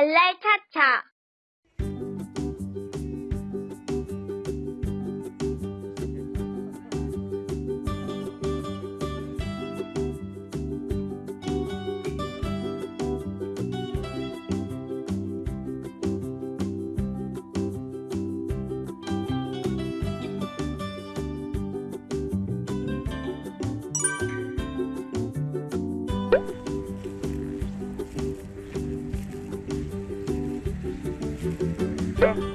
발랄 차차. 짜 Yes.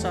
是